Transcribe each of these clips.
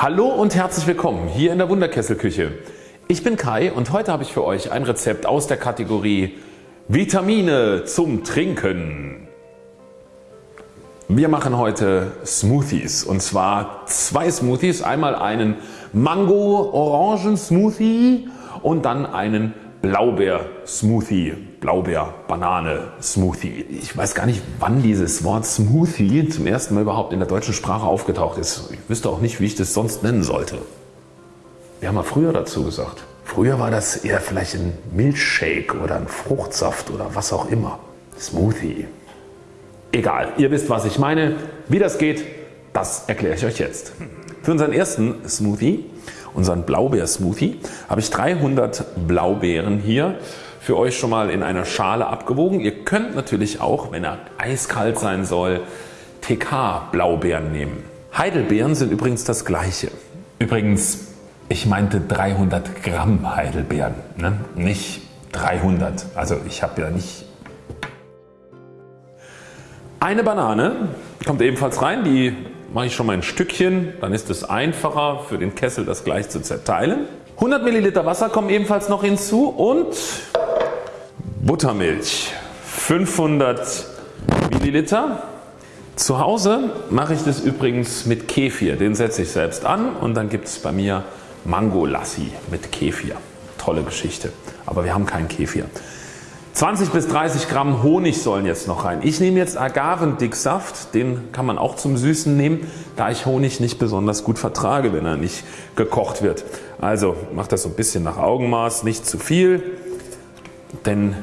Hallo und herzlich willkommen hier in der Wunderkesselküche. Ich bin Kai und heute habe ich für euch ein Rezept aus der Kategorie Vitamine zum Trinken. Wir machen heute Smoothies und zwar zwei Smoothies. Einmal einen Mango-Orangen-Smoothie und dann einen Blaubeer-Smoothie, Blaubeer-Banane-Smoothie. Ich weiß gar nicht wann dieses Wort Smoothie zum ersten Mal überhaupt in der deutschen Sprache aufgetaucht ist. Ich wüsste auch nicht wie ich das sonst nennen sollte. Wir haben mal früher dazu gesagt. Früher war das eher vielleicht ein Milchshake oder ein Fruchtsaft oder was auch immer. Smoothie. Egal, ihr wisst was ich meine. Wie das geht, das erkläre ich euch jetzt. Für unseren ersten Smoothie unseren Blaubeer-Smoothie, habe ich 300 Blaubeeren hier für euch schon mal in einer Schale abgewogen. Ihr könnt natürlich auch, wenn er eiskalt sein soll, TK Blaubeeren nehmen. Heidelbeeren sind übrigens das gleiche. Übrigens, ich meinte 300 Gramm Heidelbeeren, ne? nicht 300. Also ich habe ja nicht eine Banane kommt ebenfalls rein, die mache ich schon mal ein Stückchen, dann ist es einfacher für den Kessel das gleich zu zerteilen. 100 Milliliter Wasser kommen ebenfalls noch hinzu und Buttermilch 500 Milliliter. Zu Hause mache ich das übrigens mit Kefir, den setze ich selbst an und dann gibt es bei mir Mango Lassi mit Kefir. Tolle Geschichte, aber wir haben keinen Kefir. 20 bis 30 Gramm Honig sollen jetzt noch rein. Ich nehme jetzt Agavendicksaft, den kann man auch zum Süßen nehmen, da ich Honig nicht besonders gut vertrage, wenn er nicht gekocht wird. Also macht das so ein bisschen nach Augenmaß, nicht zu viel, denn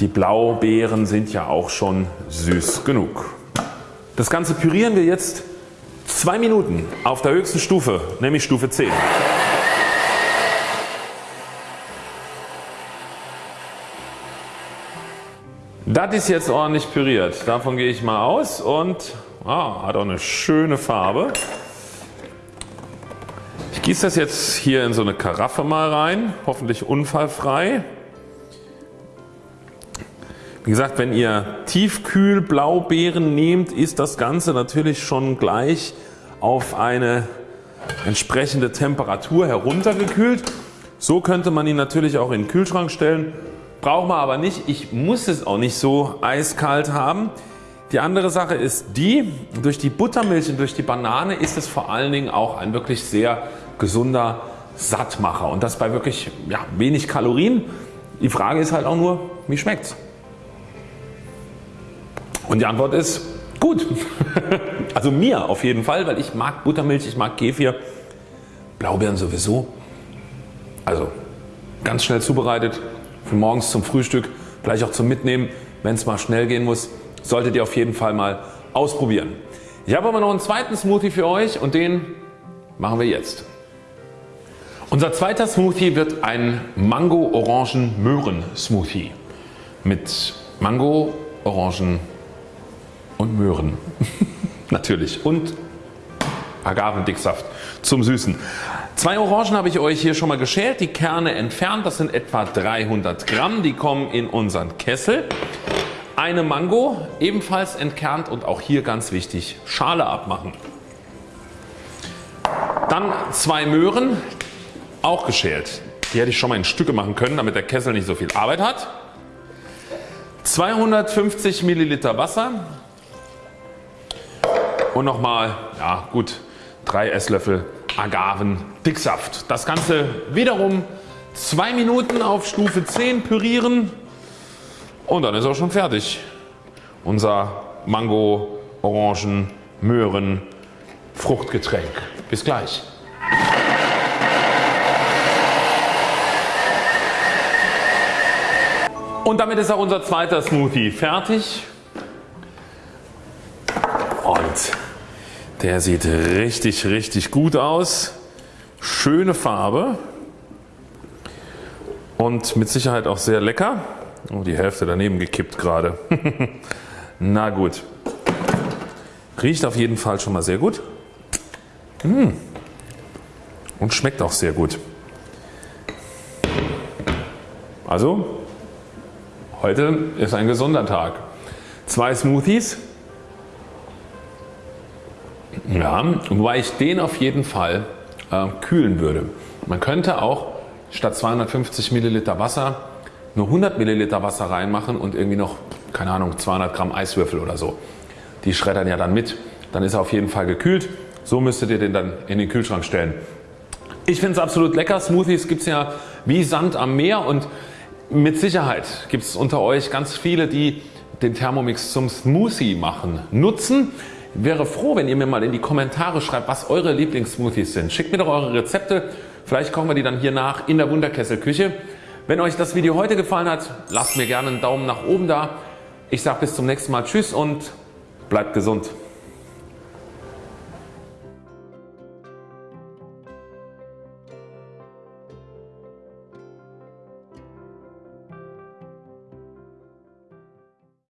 die Blaubeeren sind ja auch schon süß genug. Das Ganze pürieren wir jetzt zwei Minuten auf der höchsten Stufe, nämlich Stufe 10. Das ist jetzt ordentlich püriert. Davon gehe ich mal aus und ah, hat auch eine schöne Farbe. Ich gieße das jetzt hier in so eine Karaffe mal rein, hoffentlich unfallfrei. Wie gesagt, wenn ihr Tiefkühl-Blaubeeren nehmt, ist das Ganze natürlich schon gleich auf eine entsprechende Temperatur heruntergekühlt. So könnte man ihn natürlich auch in den Kühlschrank stellen braucht man aber nicht. Ich muss es auch nicht so eiskalt haben. Die andere Sache ist die, durch die Buttermilch und durch die Banane ist es vor allen Dingen auch ein wirklich sehr gesunder Sattmacher und das bei wirklich ja, wenig Kalorien. Die Frage ist halt auch nur, wie schmeckt's? Und die Antwort ist gut. also mir auf jeden Fall, weil ich mag Buttermilch, ich mag Kefir, Blaubeeren sowieso. Also ganz schnell zubereitet, für morgens zum Frühstück, gleich auch zum Mitnehmen, wenn es mal schnell gehen muss, solltet ihr auf jeden Fall mal ausprobieren. Ich habe aber noch einen zweiten Smoothie für euch und den machen wir jetzt. Unser zweiter Smoothie wird ein Mango-Orangen-Möhren-Smoothie mit Mango, Orangen und Möhren natürlich und Agavendicksaft zum Süßen. Zwei Orangen habe ich euch hier schon mal geschält, die Kerne entfernt, das sind etwa 300 Gramm, die kommen in unseren Kessel. Eine Mango ebenfalls entkernt und auch hier ganz wichtig Schale abmachen. Dann zwei Möhren auch geschält. Die hätte ich schon mal in Stücke machen können damit der Kessel nicht so viel Arbeit hat. 250 Milliliter Wasser und nochmal ja gut 3 Esslöffel Agavendicksaft. Das Ganze wiederum 2 Minuten auf Stufe 10 pürieren und dann ist auch schon fertig. Unser Mango, Orangen, Möhren, Fruchtgetränk. Bis gleich. Und damit ist auch unser zweiter Smoothie fertig. Und der sieht richtig richtig gut aus. Schöne Farbe und mit Sicherheit auch sehr lecker. Oh, die Hälfte daneben gekippt gerade. Na gut. Riecht auf jeden Fall schon mal sehr gut. Mmh. Und schmeckt auch sehr gut. Also heute ist ein gesunder Tag. Zwei Smoothies Ja, wobei ich den auf jeden Fall äh, kühlen würde. Man könnte auch statt 250 Milliliter Wasser nur 100 Milliliter Wasser reinmachen und irgendwie noch, keine Ahnung, 200 Gramm Eiswürfel oder so. Die schreddern ja dann mit. Dann ist er auf jeden Fall gekühlt. So müsstet ihr den dann in den Kühlschrank stellen. Ich finde es absolut lecker. Smoothies gibt es ja wie Sand am Meer und mit Sicherheit gibt es unter euch ganz viele die den Thermomix zum Smoothie machen nutzen. Wäre froh wenn ihr mir mal in die Kommentare schreibt was eure Lieblingssmoothies sind. Schickt mir doch eure Rezepte. Vielleicht kochen wir die dann hier nach in der Wunderkesselküche. Wenn euch das Video heute gefallen hat lasst mir gerne einen Daumen nach oben da. Ich sage bis zum nächsten Mal Tschüss und bleibt gesund.